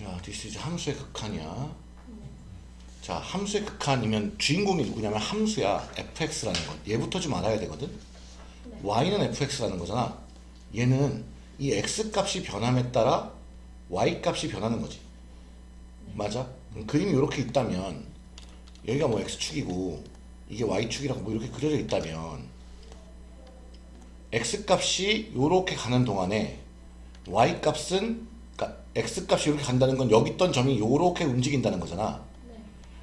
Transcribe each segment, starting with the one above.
자, this is 함수의 극한이야. 자, 함수의 극한이면 주인공이 누구냐면 함수야. fx라는 것. 얘부터 좀 알아야 되거든. y는 fx라는 거잖아. 얘는 이 x 값이 변함에 따라 y 값이 변하는 거지. 맞아? 그림이 이렇게 있다면 여기가 뭐 x축이고 이게 y축이라고 뭐 이렇게 그려져 있다면 x 값이 이렇게 가는 동안에 y 값은 그러니까 x 값이 이렇게 간다는 건 여기 있던 점이 이렇게 움직인다는 거잖아. 네.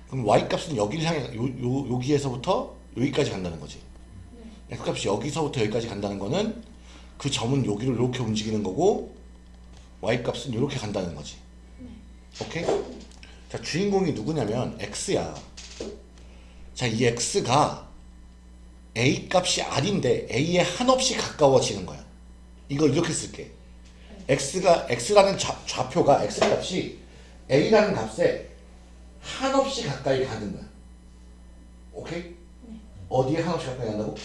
그럼 y 값은 여기를 향해 요, 요, 여기에서부터 여기까지 간다는 거지. 네. x 값이 여기서부터 여기까지 간다는 거는 그 점은 여기를 이렇게 움직이는 거고 y 값은 이렇게 간다는 거지. 네. 오케이? 자 주인공이 누구냐면 x야. 자이 x가 a 값이 r인데 a에 한없이 가까워지는 거야. 이걸 이렇게 쓸게. X가 x라는 좌, 좌표가 x 값이 a라는 값에 한없이 가까이 가는 거야. 오케이? 네. 어디에 한없이 가까이 간다고?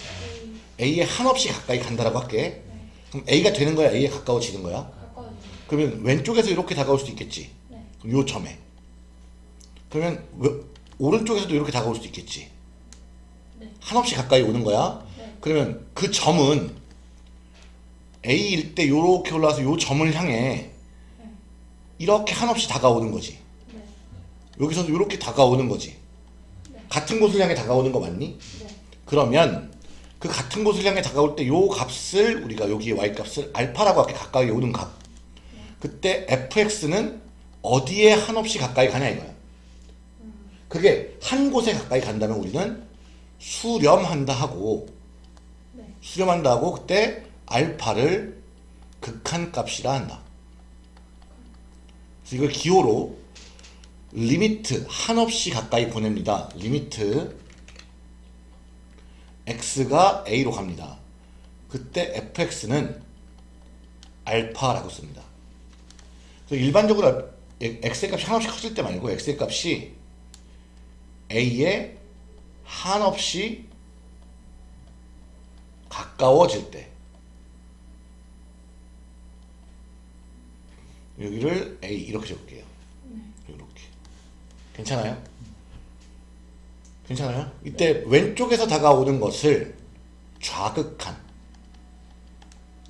A. a에 한없이 가까이 간다라고 할게. 네. 그럼 a가 되는 거야, a에 가까워지는 거야. 가까워요. 그러면 왼쪽에서 이렇게 다가올 수도 있겠지. 네. 그럼 요 점에. 그러면 왜- 오른쪽에서도 이렇게 다가올 수도 있겠지. 네. 한없이 가까이 오는 거야. 네. 그러면 그 점은 A일 때 요렇게 올라와서 요 점을 향해 네. 이렇게 한없이 다가오는 거지. 네. 여기서도 이렇게 다가오는 거지. 네. 같은 곳을 향해 다가오는 거 맞니? 네. 그러면 그 같은 곳을 향해 다가올 때 요 값을 우리가 여기에 y 값을 알파라고 할게 가까이 오는 값. 그때 fx는 어디에 한없이 가까이 가냐 이거야. 그게 한 곳에 가까이 간다면 우리는 수렴한다 하고 네. 수렴한다 하고 그때 알파를 극한값이라 한다. 그래서 이걸 기호로 limit 한없이 가까이 보냅니다. limit x가 a로 갑니다. 그때 fx는 알파라고 씁니다. 그래서 일반적으로 x의 값이 한없이 커질 때 말고 x의 값이 a에 한없이 가까워질 때 여기를 a 이렇게 적을게요. 이렇게 괜찮아요? 괜찮아요? 이때 왼쪽에서 다가오는 것을 좌극한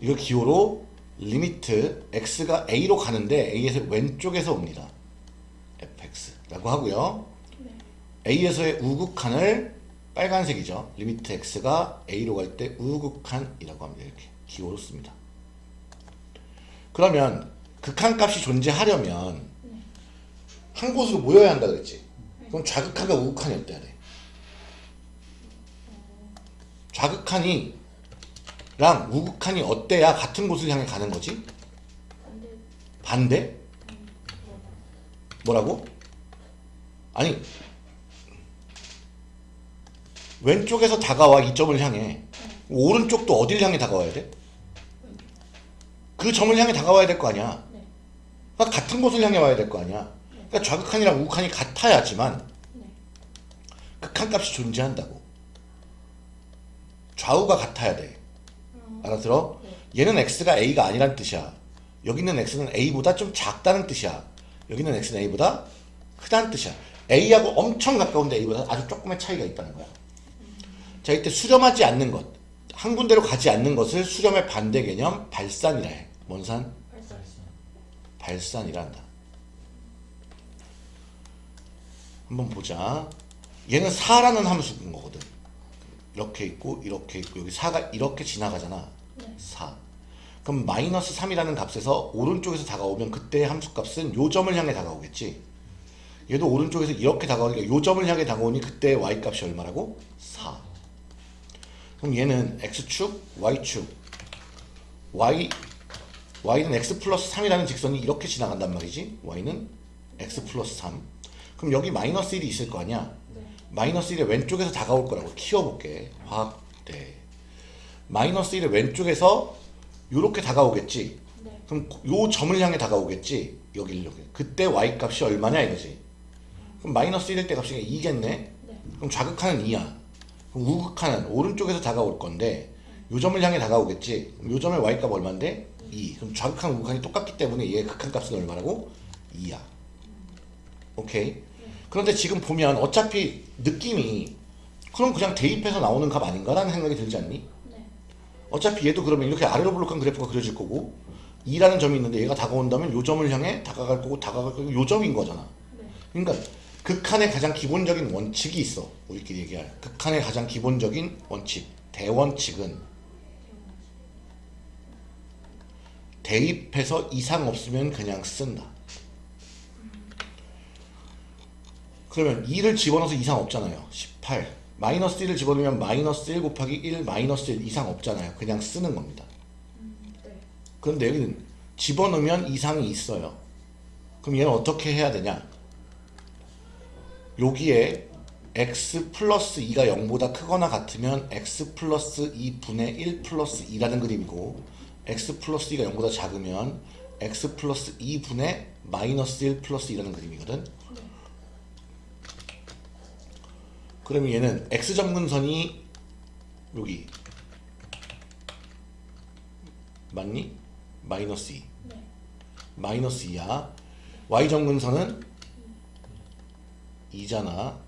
이거 기호로 limit x가 a로 가는데 a에서 왼쪽에서 옵니다. fx라고 하고요. 네. a에서의 우극한을 빨간색이죠. limit x가 a로 갈 때 우극한이라고 합니다. 이렇게 기호로 씁니다. 그러면 극한값이 존재하려면 한 곳으로 모여야 한다 그랬지. 그럼 좌극한과 우극한이 어때야 돼? 좌극한이 랑 우극한이 어때야 같은 곳을 향해 가는 거지? 반대. 뭐라고? 아니 왼쪽에서 다가와 이 점을 향해 오른쪽도 어딜 향해 다가와야 돼? 그 점을 향해 다가와야 될 거 아니야 네. 그러니까 같은 곳을 향해 와야 될 거 아니야 그러니까 좌극한이랑 우극한이 같아야지만 네. 극한값이 존재한다고 좌우가 같아야 돼 어. 알아들어? 네. 얘는 x가 a가 아니란 뜻이야. 여기 있는 x는 a보다 좀 작다는 뜻이야. 여기 있는 x는 a보다 크다는 뜻이야. a하고 엄청 가까운데 a보다 아주 조금의 차이가 있다는 거야. 자, 이때 수렴하지 않는 것. 한 군데로 가지 않는 것을 수렴의 반대 개념 발산이라 해. 뭔 산? 한다. 한번 보자. 얘는 4라는 함수인 거거든. 이렇게 있고 이렇게 있고 여기 4가 이렇게 지나가잖아. 네. 4. 그럼 마이너스 3이라는 값에서 오른쪽에서 다가오면 그때의 함수 값은 요 점을 향해 다가오겠지. 얘도 오른쪽에서 이렇게 다가오니까 요 점을 향해 다가오니 그때 y 값이 얼마라고? 4. 그럼 얘는 x축, y축. y y는 x 플러스 3이라는 직선이 이렇게 지나간단 말이지. y는 x 플러스 3. 그럼 여기 마이너스 1이 있을 거 아니야. 네. 마이너스 1의 왼쪽에서 다가올 거라고 키워볼게. 확대. 마이너스 1의 왼쪽에서 이렇게 다가오겠지. 네. 그럼 요 점을 향해 다가오겠지. 여기. 그때 y 값이 얼마냐 이거지. 그럼 마이너스 1일 때 값이 2겠네. 네. 그럼 좌극한은 2야. 그럼 우극한은 오른쪽에서 다가올 건데 요 점을 향해 다가오겠지. 요 점의 y 값 얼마인데? 2. 그럼 좌극한 우극한이 똑같기 때문에 얘의 극한 값은 얼마라고? 2야. 오케이? 그런데 지금 보면 어차피 느낌이 그럼 그냥 대입해서 나오는 값 아닌가 라는 생각이 들지 않니? 네. 어차피 얘도 그러면 이렇게 아래로 블록한 그래프가 그려질 거고 2라는 점이 있는데 얘가 다가온다면 요 점을 향해 다가갈 거고 다가갈 거고 요 점인 거잖아. 네. 그러니까 극한의 가장 기본적인 원칙이 있어. 우리끼리 얘기할 극한의 가장 기본적인 원칙. 대원칙은 대입해서 이상 없으면 그냥 쓴다. 그러면 2를 집어넣어서 이상 없잖아요. 18. 마이너스 1을 집어넣으면 마이너스 1 곱하기 1 마이너스 1 이상 없잖아요. 그냥 쓰는 겁니다. 그런데 여기는 집어넣으면 이상이 있어요. 그럼 얘는 어떻게 해야 되냐? 여기에 x 플러스 2가 0보다 크거나 같으면 x 플러스 2분의 1 플러스 2라는 그림이고 x 플러스 2가 0보다 작으면 x 플러스 2분의 마이너스 1 플러스 2라는 그림이거든. 네. 그러면 얘는 x 점근선이 여기 맞니? 마이너스 2 네. 마이너스 2야 y 점근선은 2잖아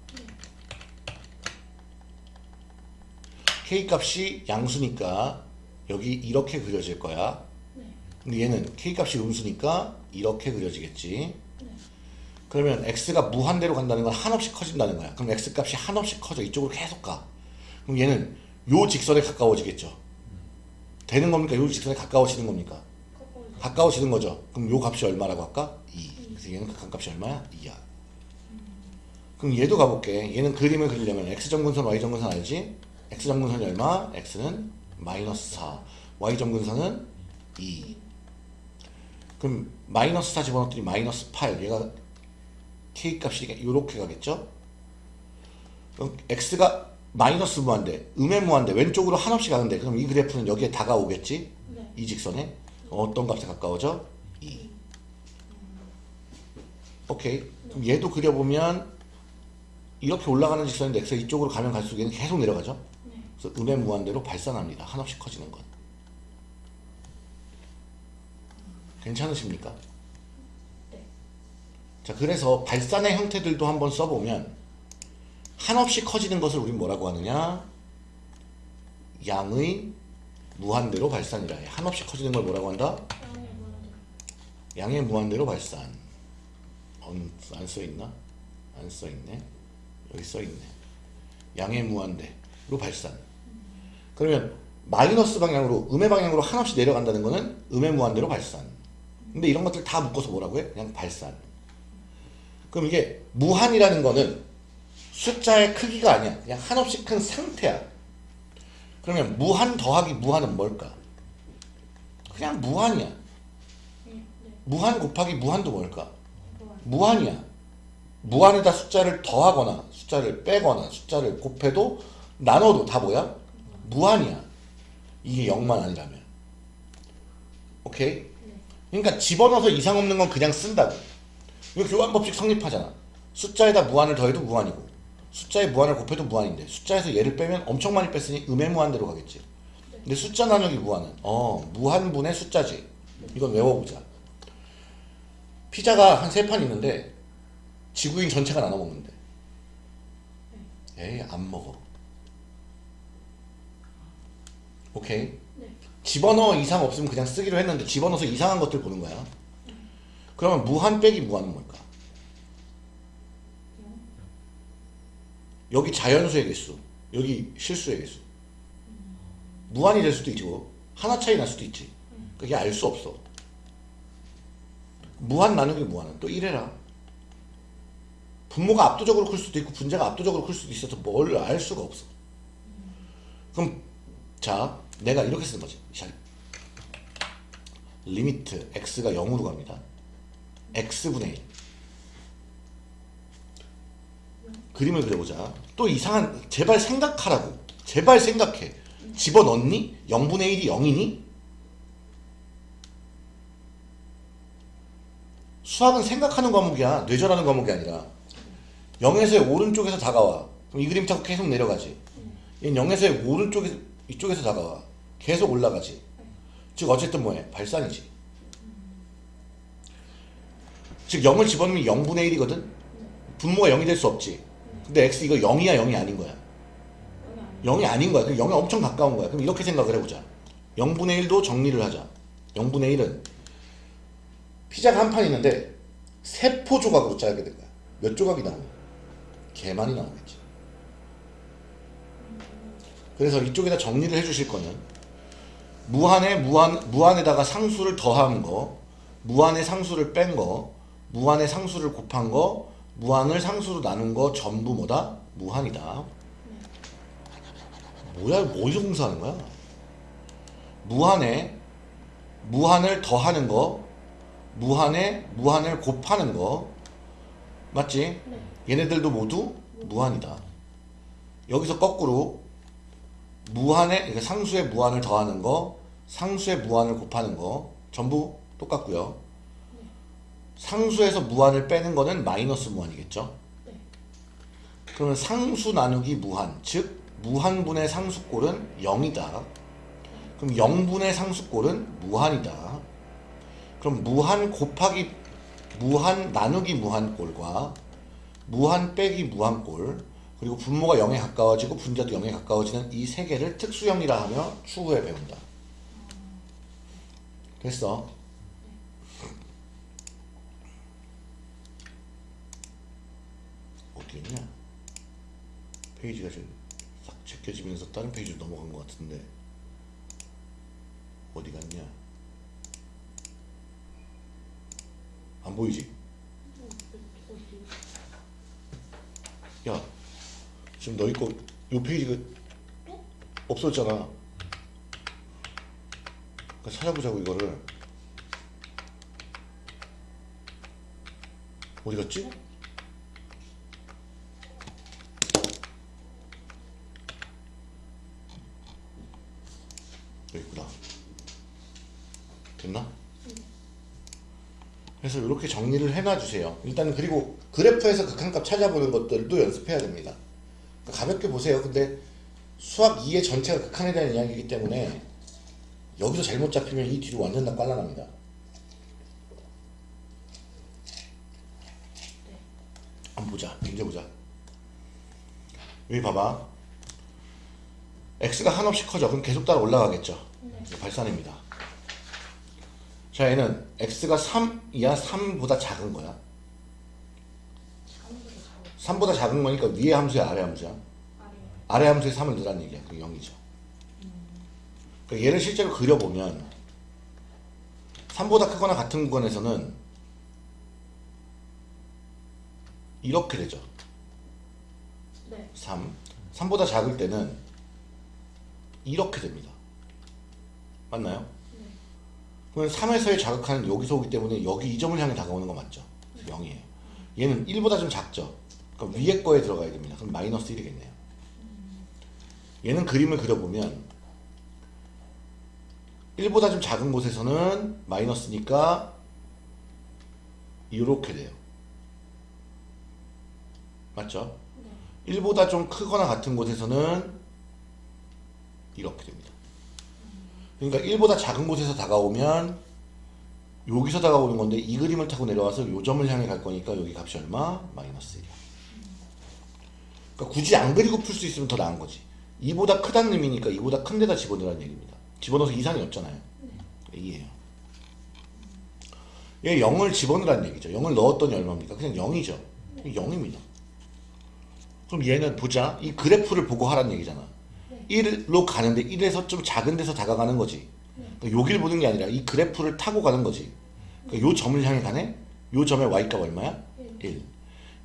k 값이 양수니까 여기 이렇게 그려질 거야 네. 근데 얘는 k 값이 음수니까 이렇게 그려지겠지 네. 그러면 x가 무한대로 간다는 건 한없이 커진다는 거야. 그럼 x 값이 한없이 커져 이쪽으로 계속 가. 그럼 얘는 요 직선에 가까워지겠죠. 되는 겁니까? 요 직선에 가까워지는 겁니까? 가까워져. 가까워지는 거죠. 그럼 요 값이 얼마라고 할까? 2. 그래서 얘는 극한 값이 얼마야? 2야. 그럼 얘도 가볼게. 얘는 그림을 그리려면 x 점근선, y 점근선 알지? x 점근선이 얼마? x는 마이너스 4. y 점근선은 2. 그럼 마이너스 4 집어넣었더니 마이너스 8. 얘가 k 값이 이렇게 가겠죠? 그럼 x가 마이너스 무한대, 음의 무한대, 왼쪽으로 한없이 가는데 그럼 이 그래프는 여기에 다가오겠지? 네. 이 직선에 어떤 값에 가까워져? 2. 오케이. 그럼 얘도 그려보면 이렇게 올라가는 직선인데 x가 이쪽으로 가면 갈수록 얘는 계속 내려가죠? 음의 무한대로 발산합니다. 한없이 커지는 건. 괜찮으십니까? 네. 자, 그래서 발산의 형태들도 한번 써보면 한없이 커지는 것을 우린 뭐라고 하느냐? 양의 무한대로 발산이라 해. 한없이 커지는 걸 뭐라고 한다? 양의 무한대로 발산. 안 써있나? 안 써있네. 여기 써있네. 양의 무한대로 발산. 그러면 마이너스 방향으로, 음의 방향으로 한없이 내려간다는 거는 음의 무한대로 발산. 근데 이런 것들 다 묶어서 뭐라고 해? 그냥 발산. 그럼 이게 무한이라는 거는 숫자의 크기가 아니야. 그냥 한없이 큰 상태야. 그러면 무한 더하기 무한은 뭘까? 그냥 무한이야. 무한 곱하기 무한도 뭘까? 무한. 무한이야. 무한에다 숫자를 더하거나 숫자를 빼거나 숫자를 곱해도 나눠도 다 뭐야? 무한이야. 이게 0만 아니라면. 오케이? 네. 그러니까 집어넣어서 이상 없는 건 그냥 쓴다고. 이거 교환법칙 성립하잖아. 숫자에다 무한을 더해도 무한이고 숫자에 무한을 곱해도 무한인데 숫자에서 얘를 빼면 엄청 많이 뺐으니 음의 무한대로 가겠지. 근데 숫자 나누기 무한은 어 무한분의 숫자지. 이건 외워보자. 피자가 한 세 판 있는데 지구인 전체가 나눠 먹는데. 에이 안 먹어. 오케이. 네. 집어넣어 이상 없으면 그냥 쓰기로 했는데 집어넣어서 이상한 것들 보는 거야. 그러면 무한 빼기 무한은 뭘까? 여기 자연수의 개수, 여기 실수의 개수. 무한이 될 수도 있고 하나 차이 날 수도 있지. 그게 알 수 없어. 무한 나누기 무한은 또 이래라. 분모가 압도적으로 클 수도 있고 분자가 압도적으로 클 수도 있어서 뭘 알 수가 없어. 그럼 자 내가 이렇게 쓰는 거지. 자, limit x가 0으로 갑니다. x분의 1 그림을 그려보자. 또 이상한 제발 생각하라고. 제발 생각해. 집어넣니? 0분의 1이 0이니? 수학은 생각하는 과목이야. 뇌절하는 과목이 아니라. 0에서의 오른쪽에서 다가와. 그럼 이 그림 타고 계속 내려가지. 얘는 0에서의 오른쪽에서 이쪽에서 다가와. 계속 올라가지. 즉 어쨌든 뭐해? 발산이지. 즉 0을 집어넣으면 0분의 1이거든. 분모가 0이 될 수 없지. 근데 x 이거 0이야 0이 아닌 거야. 여기 아니에요. 0이 아닌 거야. 그럼 0이 엄청 가까운 거야. 그럼 이렇게 생각을 해보자. 0분의 1도 정리를 하자. 0분의 1은 피자가 한 판 있는데 세포 조각으로 짜게 된 거야. 몇 조각이 나오냐? 개 많이 나오겠지. 그래서 이쪽에다 정리를 해주실 거는 무한에 무한 무한에다가 상수를 더한 거, 무한에 상수를 뺀 거, 무한에 상수를 곱한 거, 무한을 상수로 나눈 거 전부 뭐다? 무한이다. 뭐야 어디서 공사하는 거야? 무한에 무한을 더하는 거, 무한에 무한을 곱하는 거 맞지? 네. 얘네들도 모두 무한이다. 여기서 거꾸로 무한에 그러니까 상수의 무한을 더하는 거, 상수의 무한을 곱하는 거 전부 똑같고요. 상수에서 무한을 빼는 거는 마이너스 무한이겠죠. 네. 그러면 상수 나누기 무한, 즉 무한분의 상수꼴은 0이다. 그럼 0분의 상수꼴은 무한이다. 그럼 무한 곱하기 무한 나누기 무한꼴과 무한 빼기 무한꼴 그리고 분모가 0에 가까워지고 분자도 0에 가까워지는 이 세 개를 특수형이라 하며 추후에 배운다. 됐어. 어디 있냐? 페이지가 지금 싹 제껴지면서 다른 페이지로 넘어간 것 같은데 어디 갔냐? 안 보이지? 야, 지금 너희 거, 요 페이지가 없어졌잖아. 그러니까 찾아보자고, 이거를. 어디 갔지? 여기 있구나. 됐나? 그래서 이렇게 정리를 해놔주세요. 일단 그리고 그래프에서 극한값 찾아보는 것들도 연습해야 됩니다. 가볍게 보세요. 근데 수학 2의 전체가 극한에 대한 이야기이기 때문에 여기서 잘못 잡히면 이 뒤로 완전 다 깔라납니다. 한번 보자. 문제 보자. 여기 봐봐. x가 한없이 커져. 그럼 계속 따라 올라가겠죠. 네. 발산입니다. 자, 얘는 x가 3이야, 3보다 작은 거야. 아무것도 잘 3보다 작은 거니까 위에 함수야, 아래 함수야. 아래요. 아래 함수에 3을 넣으라는 얘기야. 그 0이죠. 그러니까 얘를 실제로 그려보면 3보다 크거나 같은 구간에서는 이렇게 되죠. 네. 3. 3보다 작을 때는 이렇게 됩니다. 맞나요? 네. 그러면 3에서의 자극하는 여기서 오기 때문에 여기 이 점을 향해 다가오는 거 맞죠? 0이에요. 얘는 1보다 좀 작죠? 그럼 위에 거에 들어가야 됩니다. 그럼 마이너스 1이겠네요. 얘는 그림을 그려보면 1보다 좀 작은 곳에서는 마이너스니까 이렇게 돼요. 맞죠? 네. 1보다 좀 크거나 같은 곳에서는 이렇게 됩니다. 그러니까 1보다 작은 곳에서 다가오면 여기서 다가오는 건데 이 그림을 타고 내려와서 요 점을 향해 갈 거니까 여기 값이 얼마? 마이너스 1이야. 그러니까 굳이 안 그리고 풀 수 있으면 더 나은 거지. 2보다 크다는 의미니까 2보다 큰 데다 집어넣으라는 얘기입니다. 집어넣어서 이산이 없잖아요. 이에요. 얘 0을 집어넣으라는 얘기죠. 0을 넣었더니 얼마입니까? 그냥 0이죠. 0입니다. 그럼 얘는 보자. 이 그래프를 보고 하라는 얘기잖아. 네. 1로 가는데 1에서 좀 작은 데서 다가가는 거지. 그러니까 여기를 보는 게 아니라 이 그래프를 타고 가는 거지. 그러니까 요 점을 향해 가네? 요 점의 y값 얼마야? 1.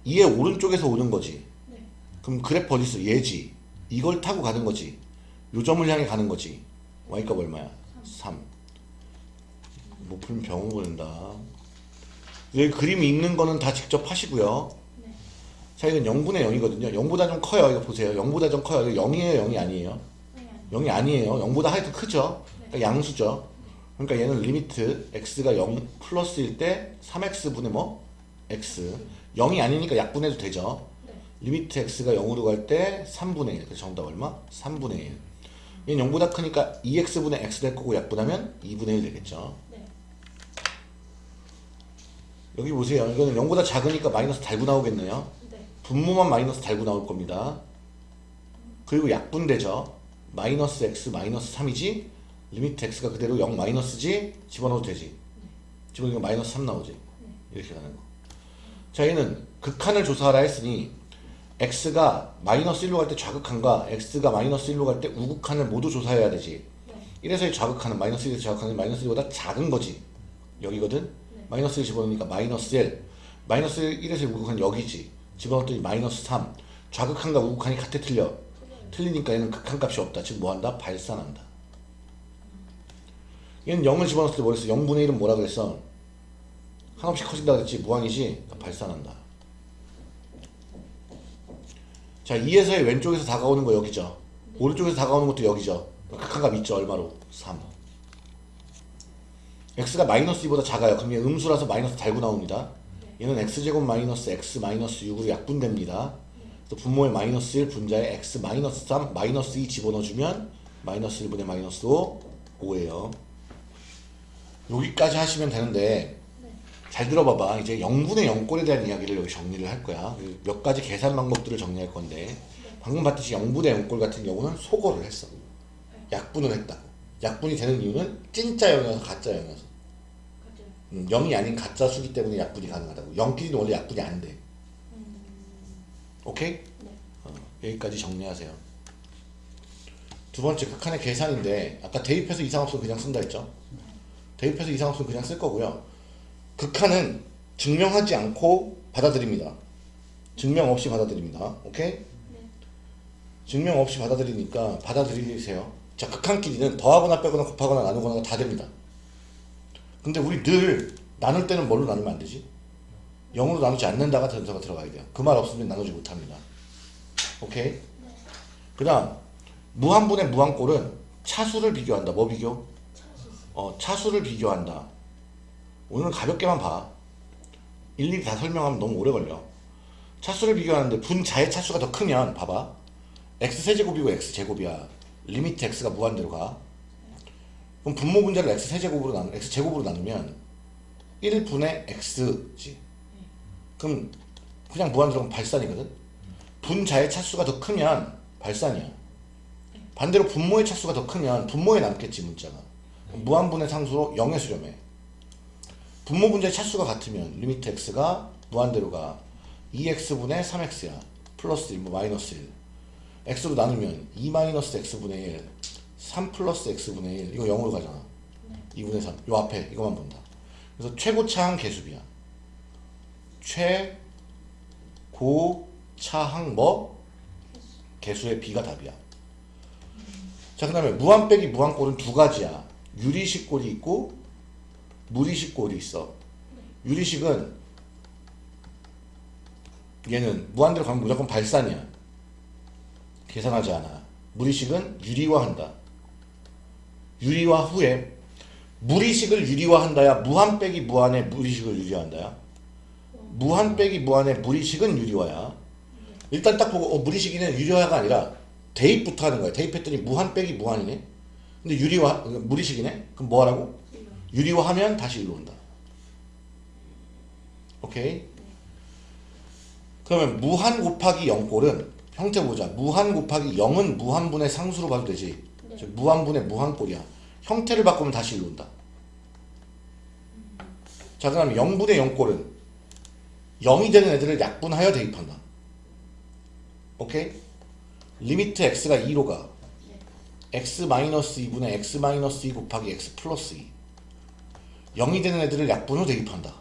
이의 오른쪽에서 오는 거지. 네. 그럼 그래프 어디 있어? 얘지. 이걸 타고 가는 거지. 요 점을 향해 가는 거지. y값 얼마야? 3. 못 풀면 병원 보낸다. 여기 그림이 있는 거는 다 직접 하시고요. 네. 자, 이건 0분의 0이거든요. 0보다 좀 커요. 이거 보세요. 0보다 좀 커요. 이거 0이에요, 0이 아니에요? 아니 아니. 0이 아니에요. 0보다 하여튼 크죠. 그러니까 양수죠. 그러니까 얘는 limit x가 0 플러스일 때 3x분의 뭐? x. 0이 아니니까 약분해도 되죠. 네. limit x가 0으로 갈 때 3분의 1. 그래서 정답 얼마? 3분의 1. 얘는 0보다 크니까 2x분의 x 될 거고 약분하면 2분의 1 되겠죠. 네. 여기 보세요. 이거는 0보다 작으니까 마이너스 달고 나오겠네요. 네. 분모만 마이너스 달고 나올 겁니다. 그리고 약분되죠. 마이너스 x 마이너스 3이지 limit x가 그대로 0 마이너스지 집어넣어도 되지. 집어넣으면 마이너스 3 나오지. 이렇게 가는 거. 자 얘는 극한을 조사하라 했으니 x가 마이너스 1로 갈 때 좌극한과 x가 마이너스 1로 갈 때 우극한을 모두 조사해야 되지. 네. 1에서의 좌극한은 마이너스 1에서 좌극한은 마이너스 1보다 작은 거지. 여기거든. 네. 마이너스 1 집어넣으니까 마이너스 1. 마이너스 1에서의 우극한 여기지. 집어넣었더니 마이너스 3. 좌극한과 우극한이 같아 틀려. 틀리니까 얘는 극한값이 없다. 즉 뭐한다? 발산한다. 얘는 0을 집어넣었을 때 뭐랬어? 0분의 1은 뭐라 그랬어? 한없이 커진다 그랬지? 무한이지? 그러니까 발산한다. 자 2에서의 왼쪽에서 다가오는 거 여기죠. 오른쪽에서 다가오는 것도 여기죠. 극한값 있죠. 얼마로? 3. x가 마이너스 2보다 작아요. 그럼 얘 음수라서 마이너스 달고 나옵니다. 얘는 x제곱 마이너스 x 마이너스 6으로 약분됩니다. 그래서 분모에 마이너스 1 분자에 x 마이너스 3 마이너스 2 집어넣어주면 마이너스 1분의 마이너스 5 5예요. 여기까지 하시면 되는데 네. 잘 들어봐봐. 이제 0분의 0꼴에 대한 이야기를 여기 정리를 할 거야. 몇 가지 계산 방법들을 정리할 건데 방금 봤듯이 0분의 0꼴 같은 경우는 소거를 했어. 약분을 했다고. 약분이 되는 이유는 진짜 0이어서 가짜 0이어서. 가져요. 음, 0이 아닌 가짜 수기 때문에 약분이 가능하다고. 0끼리는 원래 약분이 안 돼. 음. 오케이? 네. 어, 여기까지 정리하세요. 두 번째 극한의 계산인데 아까 대입해서 이상 없으면 그냥 쓴다 했죠? 대입해서 이상 없으면 그냥 쓸 거고요. 극한은 증명하지 않고 받아들입니다. 증명 없이 받아들입니다. 오케이? 네. 증명 없이 받아들이니까 받아들이세요. 자, 극한끼리는 더하거나 빼거나 곱하거나 나누거나 다 됩니다. 근데 우리 늘 나눌 때는 뭘로 나누면 안 되지? 0으로 나누지 않는다가 전제가 들어가야 돼요. 그 말 없으면 나누지 못합니다. 오케이? 그 다음 무한분의 무한꼴은 차수를 비교한다. 뭐 비교? 차수. 어, 차수를 비교한다. 오늘은 가볍게만 봐. 일일이 다 설명하면 너무 오래 걸려. 차수를 비교하는데 분자의 차수가 더 크면 봐봐. x 세제곱이고 x 제곱이야. limit x가 무한대로 가. 그럼 분모 분자를 x 세제곱으로 나누 x 제곱으로 나누면 1분의 x지. 그럼 그냥 무한대로 가면 발산이거든. 분자의 차수가 더 크면 발산이야. 반대로 분모의 차수가 더 크면 분모에 남겠지 문자가. 무한분의 상수로 0에 수렴해. 분모 분자의 차수가 같으면 limit x가 무한대로 가 2x분의 3x야. 플러스 1, 뭐 마이너스 1. x로 나누면 2 마이너스 x분의 1, 3 플러스 x분의 1. 이거 0으로 가잖아. 2분의 3. 요 앞에 이거만 본다. 그래서 최고차항 개수비야. 최고차항 뭐? 개수의 비가 답이야. 자, 그 다음에 무한 빼기 무한 꼴은 두 가지야. 유리식 꼴이 있고 무리식 꼴이 있어. 유리식은 얘는 무한대로 가면 무조건 발산이야. 계산하지 않아. 무리식은 유리화한다. 유리화 후에 무리식을 유리화한다야 무한 빼기 무한의 무리식을 유리화한다야. 무한 빼기 무한의 무리식은 유리화야. 일단 딱 보고 어, 무리식이는 유리화가 아니라 대입부터 하는 거야. 대입했더니 무한 빼기 무한이네. 근데 유리화 무리식이네. 그럼 뭐 하라고? 유리화하면 다시 일로 온다. 오케이. 그러면 무한 곱하기 0꼴은 형태 보자. 무한 곱하기 0은 무한분의 상수로 봐도 되지. 네. 즉 무한분의 무한꼴이야. 형태를 바꾸면 다시 일로 온다. 자, 그다음 0분의 0꼴은 0이 되는 애들을 약분하여 대입한다. 오케이? limit x가 2로 가. x 마이너스 2분의 x 마이너스 2 곱하기 x 플러스 2. 0이 되는 애들을 약분 후 대입한다.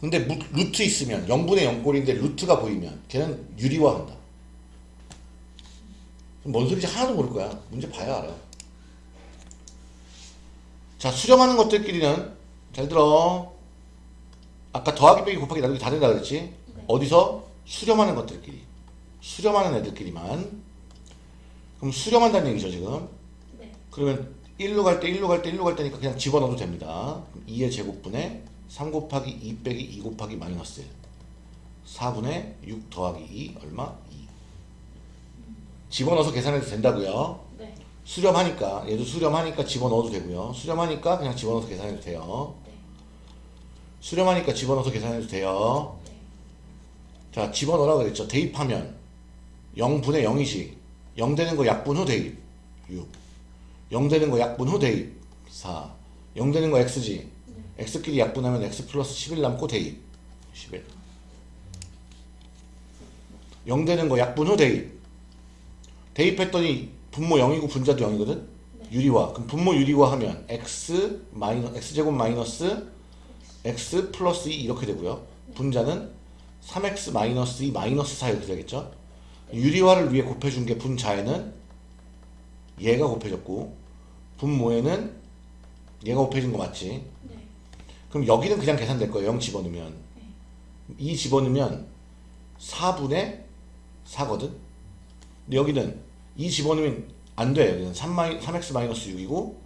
근데 무- 루트 있으면 0분의 0꼴인데 루트가 보이면 걔는 유리화한다. 뭔 소리인지 하나도 모를 거야. 문제 봐야 알아. 자, 수렴하는 것들끼리는 잘 들어. 아까 더하기 빼기 곱하기 나누기 다 된다 그랬지? 어디서? 수렴하는 것들끼리. 수렴하는 애들끼리만. 그럼 수렴한다는 얘기죠, 지금. 네. 그러면 1로 갈 때, 1로 갈 때, 1로 갈 때니까 그냥 집어넣어도 됩니다. 2의 제곱분에 3 곱하기 2 빼기 2 곱하기 마이너스 1. 4분의 6 더하기 2 얼마? 2. 집어넣어서 계산해도 된다고요. 네. 수렴하니까 얘도 수렴하니까 집어넣어도 되고요. 수렴하니까 그냥 집어넣어서 계산해도 돼요. 네. 수렴하니까 집어넣어서 계산해도 돼요. 네. 자, 집어넣으라고 그랬죠. 대입하면 0분의 0이지. 0 되는 거 약분 후 대입. 6. 0 되는 거 약분 후 대입. 4. 0 되는 거 x지. 네. x끼리 약분하면 x 플러스 11 남고 대입. 11. 0 되는 거 약분 후 대입. 대입했더니 분모 0이고 분자도 0이거든? 유리화. 그럼 분모 유리화 하면 x 마이너 x제곱 마이너스 x 플러스 2 이렇게 되고요. 분자는 3x 마이너스 2 마이너스 4 이렇게 되겠죠? 유리화를 위해 곱해준 게 분자에는 얘가 곱해졌고 분모에는 얘가 곱해진 거 맞지? 네. 그럼 여기는 그냥 계산될 거예요. 0 집어넣으면. 2 집어넣으면 4분의 4거든? 근데 여기는 2 집어넣으면 안 돼. 여기는 3 마이, 3x 마이너스 6이고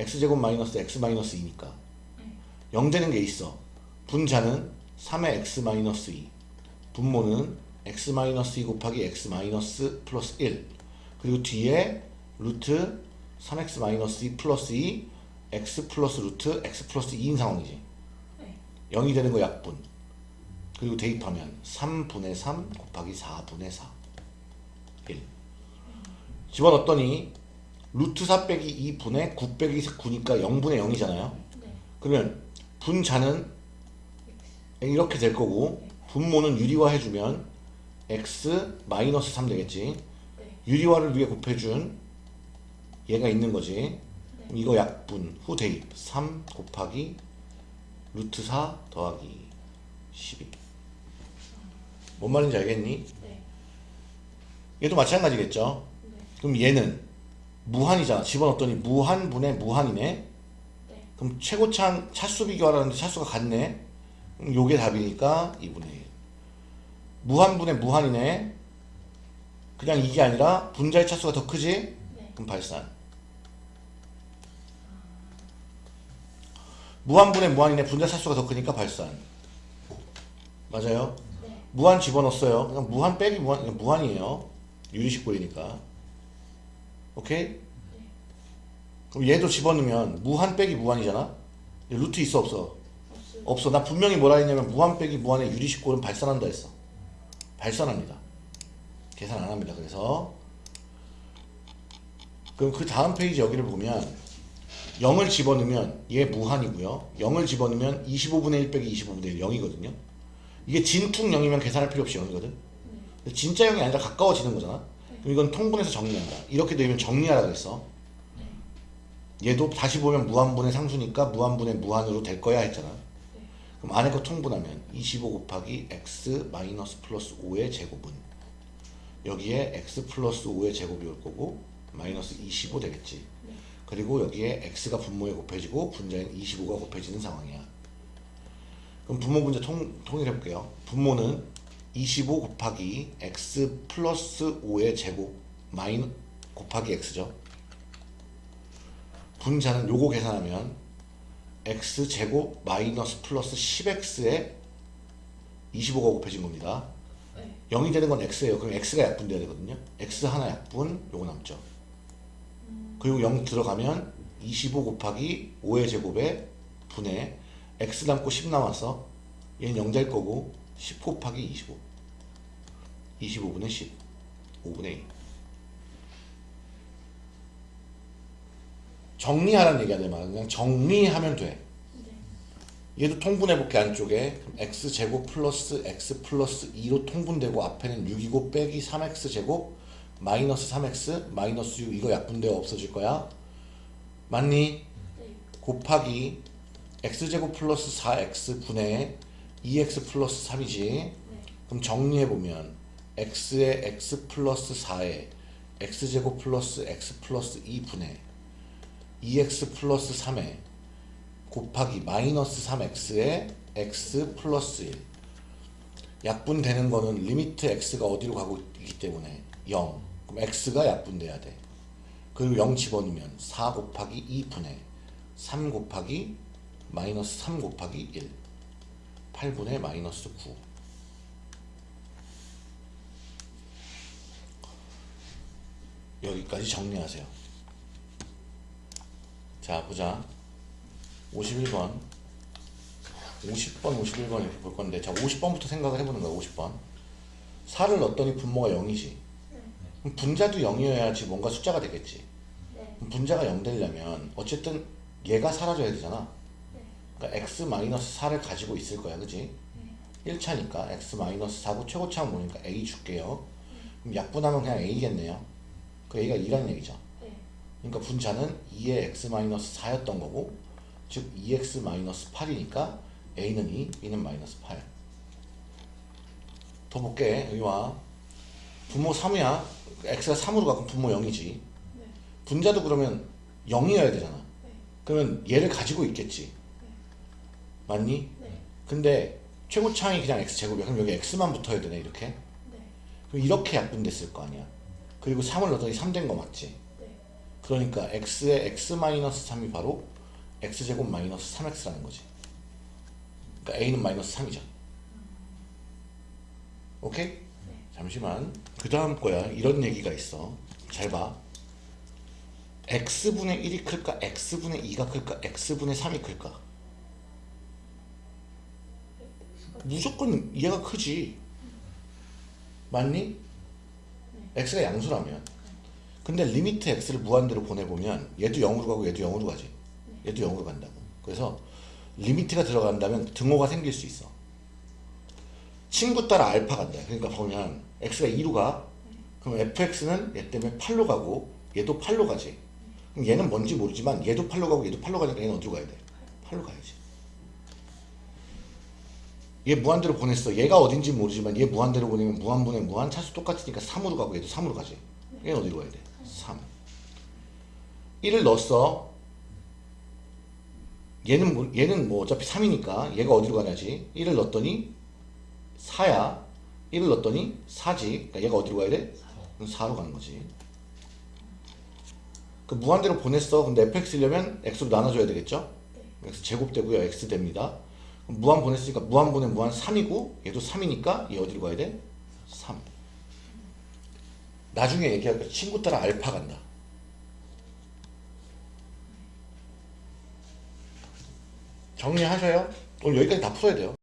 x제곱 마이너스 x 마이너스 2니까. 0 되는 게 있어. 분자는 3의 x 마이너스 2. 분모는 x 마이너스 2 곱하기 x 마이너스 플러스 1. 그리고 뒤에 루트 3x 마이너스 2 플러스 2 x 플러스 루트 x 플러스 2인 상황이지. 네. 0이 되는 거 약분. 그리고 대입하면 3분의 3 곱하기 4분의 4. 1. 집어넣었더니 루트 4 빼기 2분의 9 빼기 9니까 0분의 0이잖아요. 네. 그러면 분자는 이렇게 될 거고 분모는 유리화 해주면 x 마이너스 3 되겠지. 네. 유리화를 위해 곱해준 얘가 있는 거지. 그럼 이거 약분 후 대입 3 곱하기 루트 4 더하기 12. 뭔 말인지 알겠니? 네. 얘도 마찬가지겠죠. 네. 그럼 얘는 무한이잖아. 집어넣었더니 무한분의 무한이네. 네. 그럼 최고차 차수 비교하라는데 차수가 같네. 그럼 요게 답이니까 2분의 1. 무한분의 무한이네. 그냥 이게 아니라 분자의 차수가 더 크지? 네. 그럼 발산. 무한분의 무한이네. 분자 차수가 더 크니까 발산. 맞아요? 네. 무한 집어넣었어요. 그냥 무한 빼기 무한, 그냥 무한이에요. 유리식고이니까. 오케이? 그럼 얘도 집어넣으면 무한 빼기 무한이잖아? 루트 있어 없어? 없어요. 없어. 나 분명히 뭐라 했냐면 무한 빼기 무한의 유리식고는 발산한다 했어. 발산합니다. 계산 안 합니다. 그래서 그럼 그 다음 페이지 여기를 보면 0을 집어넣으면 얘 무한이고요. 0을 집어넣으면 25분의 1 빼기 25분의 1 0이거든요. 이게 진퉁 0이면 계산할 필요 없이 0이거든. 근데 진짜 0이 아니라 가까워지는 거잖아. 그럼 이건 통분해서 정리한다. 이렇게 되면 정리하라고 했어. 얘도 다시 보면 무한분의 상수니까 무한분의 무한으로 될 거야 했잖아. 그럼 안에 거 통분하면 25 곱하기 x 마이너스 플러스 5의 제곱은 여기에 x 플러스 5의 제곱이 올 거고 마이너스 25 되겠지. 그리고 여기에 x가 분모에 곱해지고 분자인 25가 곱해지는 상황이야. 그럼 분모 분자 통, 통일해 볼게요. 분모는 25 곱하기 x 플러스 5의 제곱 마이너 곱하기 x죠. 분자는 요거 계산하면 x 제곱 마이너스 플러스 10x에 25가 곱해진 겁니다. 네. 0이 되는 건 x예요. 그럼 x가 약분돼야 되거든요. x 하나 약분 요거 남죠. 그리고 0 들어가면 25 곱하기 5의 제곱에 분의 x 남고 10 남았어. 얘는 0될 거고 10 곱하기 25. 25분의 10. 5분의 2. 정리하라는 얘기야 내 말은 그냥 정리하면 돼. 네. 얘도 통분해볼게 안쪽에 그럼 x 제곱 플러스 x 플러스 2로 통분되고 앞에는 6이고 빼기 3x 제곱 마이너스 3x 마이너스 6 이거 약분되어 없어질 거야 맞니? 네. 곱하기 x제곱 플러스 4x 분의 2x 플러스 3이지 네. 그럼 정리해보면 x에 x 플러스 4에 x제곱 플러스 x 플러스 2 분의 2x 플러스 3에 곱하기 마이너스 3x에 x 플러스 1 약분되는 거는 limit x가 어디로 가고 있기 때문에 0 x가 약분돼야 돼. 그리고 0 집어넣으면 4 곱하기 2분의 3 곱하기 마이너스 3 곱하기 1 8분의 마이너스 9 여기까지 정리하세요. 자 보자. 51번. 50번, 51번 이렇게 볼 건데 자 50번부터 생각을 해보는 거야 50번. 4를 넣었더니 분모가 0이지. 네. 그럼 분자도 0이어야지 뭔가 숫자가 되겠지 네. 분자가 0 되려면 어쨌든 얘가 사라져야 되잖아 네. 그러니까 x-4를 가지고 있을 거야 그지? 1차니까 x-4고 최고차는 뭐니까 a 줄게요 그럼 약분하면 그냥 a겠네요 그 a가 2라는 얘기죠 네. 그러니까 분자는 2의 x-4였던 거고 즉 2x-8이니까 a는 2, b는 마이너스 8. 더 볼게. 여기 와. 분모 3이야. x가 3으로 가고 분모 0이지. 네. 분자도 그러면 0이어야 되잖아. 네. 그러면 얘를 가지고 있겠지. 맞니? 네. 근데 최고차항이 그냥 x제곱이야. 그럼 여기 x만 붙어야 되네 이렇게. 네. 그럼 이렇게 약분됐을 거 아니야. 그리고 3을 넣었더니 3 된 거 맞지? 네. 그러니까 x의 x-3이 바로 x제곱 마이너스 3x라는 거지. 그러니까 a는 마이너스 3이죠. 오케이? 잠시만. 그 다음 거야. 이런 얘기가 있어. 잘 봐. x분의 1이 클까? x분의 2가 클까? x분의 3이 클까? 무조건 얘가 크지. 맞니? x가 양수라면. 근데 limit x를 무한대로 보내보면 얘도 0으로 가고 얘도 0으로 가지. 얘도 0으로 간다고. 그래서 limit가 들어간다면 등호가 생길 수 있어. 친구 따라 알파 간다. 그러니까 보면 x가 2로 가. 그럼 fx는 얘 때문에 8로 가고 얘도 8로 가지. 그럼 얘는 뭔지 모르지만 얘도 8로 가고 얘도 8로 가니까 얘는 어디로 가야 돼? 8로 가야지. 얘 무한대로 보냈어. 얘가 어딘지 모르지만 얘 무한대로 보내면 무한분의 무한 차수 똑같으니까 3으로 가고 얘도 3으로 가지. 얘는 어디로 가야 돼? 3. 1을 넣었어. 얘는 뭐, 얘는 뭐 어차피 3이니까 얘가 어디로 가냐지. 1을 넣었더니 4야. 1을 넣었더니 4지. 그러니까 얘가 어디로 가야 돼? 4로 가는 거지. 그 무한대로 보냈어. 근데 fx려면 x로 나눠줘야 되겠죠? x 제곱되고요. x 됩니다. 무한 보냈으니까 무한 보내 무한 3이고 얘도 3이니까 얘 어디로 가야 돼? 3. 나중에 얘기할 거 친구 따라 알파 간다. 정리하셔요. 오늘 여기까지 다 풀어야 돼요.